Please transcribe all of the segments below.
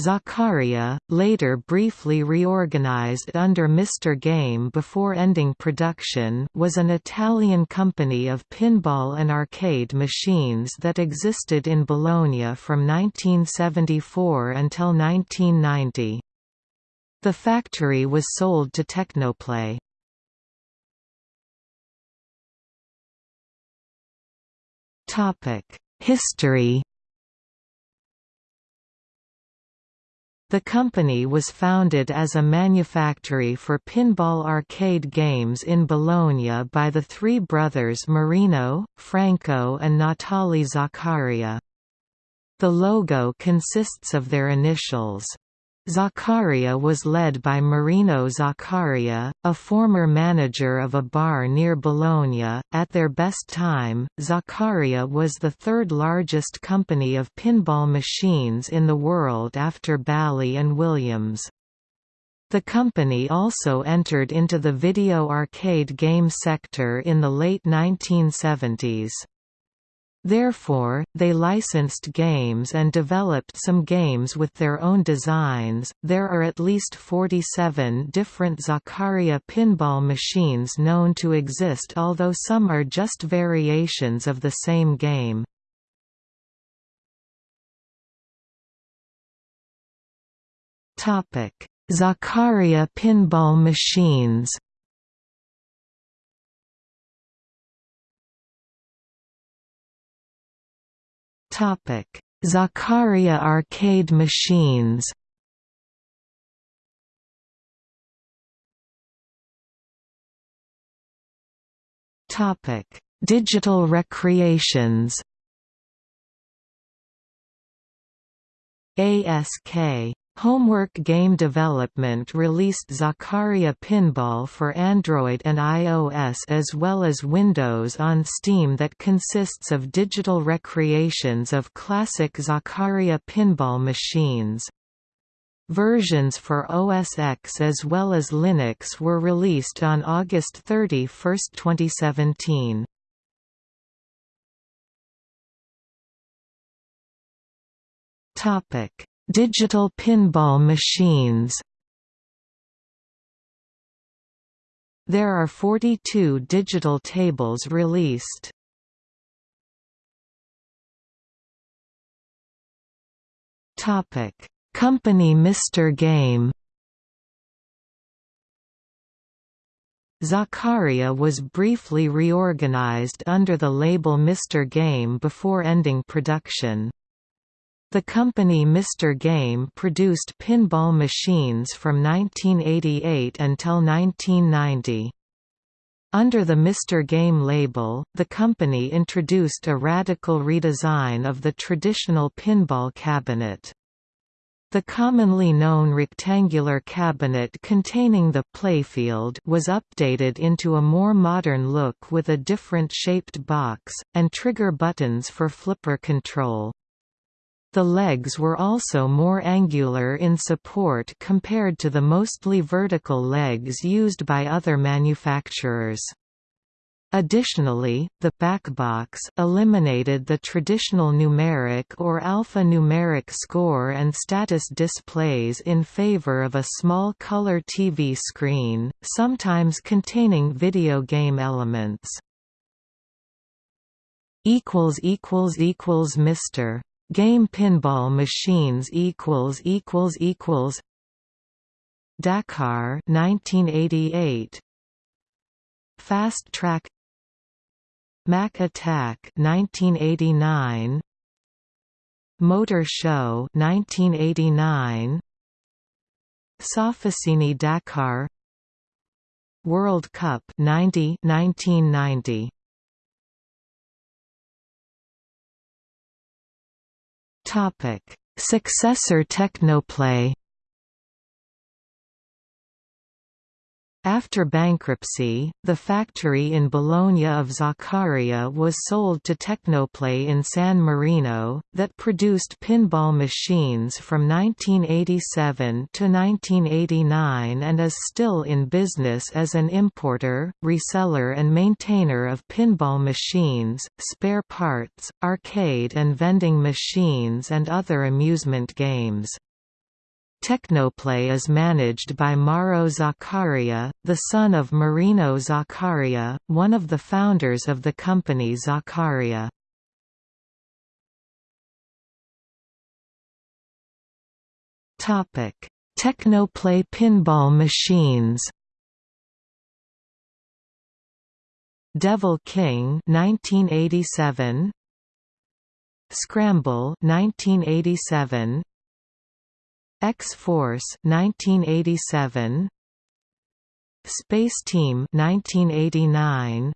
Zaccaria, later briefly reorganized under Mr. Game before ending production was an Italian company of pinball and arcade machines that existed in Bologna from 1974 until 1990. The factory was sold to Tecnoplay. History The company was founded as a manufactory for pinball arcade games in Bologna by the three brothers Marino, Franco and Natale Zaccaria. The logo consists of their initials. Zaccaria was led by Marino Zaccaria, a former manager of a bar near Bologna. At their best time, Zaccaria was the third largest company of pinball machines in the world after Bally and Williams. The company also entered into the video arcade game sector in the late 1970s. Therefore, they licensed games and developed some games with their own designs. There are at least 47 different Zaccaria pinball machines known to exist, although some are just variations of the same game. Topic: Zaccaria pinball machines. Topic: Zaccaria arcade machines. Topic: Digital recreations. ASK Homework Game Development released Zaccaria Pinball for Android and iOS as well as Windows on Steam that consists of digital recreations of classic Zaccaria pinball machines. Versions for OS X as well as Linux were released on August 31, 2017. Topic Digital pinball machines There are 42 digital tables released. Topic: Company Mr. Game. Zaccaria was briefly reorganized under the label Mr. Game before ending production. The company Mr. Game produced pinball machines from 1988 until 1990. Under the Mr. Game label, the company introduced a radical redesign of the traditional pinball cabinet. The commonly known rectangular cabinet containing the playfield was updated into a more modern look with a different shaped box, and trigger buttons for flipper control. The legs were also more angular in support compared to the mostly vertical legs used by other manufacturers. Additionally, the back backbox eliminated the traditional numeric or alphanumeric score and status displays in favor of a small color TV screen, sometimes containing video game elements. Mr. Game pinball machines equals equals equals Dakar 1988 Fast Track Mac Attack 1989 Motor Show 1989 Sofficini Dakar World Cup 90 1990 Topic: Successor Tecnoplay After bankruptcy, the factory in Bologna of Zaccaria was sold to Tecnoplay in San Marino, that produced pinball machines from 1987 to 1989 and is still in business as an importer, reseller and maintainer of pinball machines, spare parts, arcade and vending machines and other amusement games. Tecnoplay is managed by Mauro Zaccaria, the son of Marino Zaccaria, one of the founders of the company Zaccaria. Tecnoplay pinball machines. Devil King 1987 Scramble 1987 X-Force 1987 Space Team 1989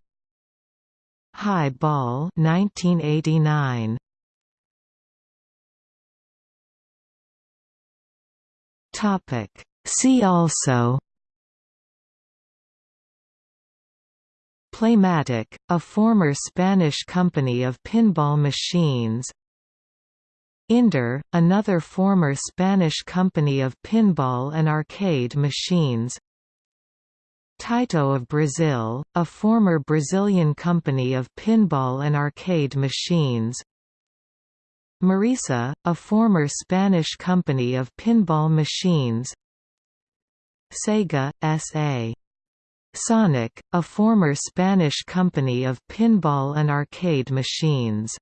High Ball 1989 Topic. See also. Playmatic, a former Spanish company of pinball machines Inder, another former Spanish company of pinball and arcade machines. Taito of Brazil, a former Brazilian company of pinball and arcade machines. Maresa, a former Spanish company of pinball machines. Sega, S.A. Sonic, a former Spanish company of pinball and arcade machines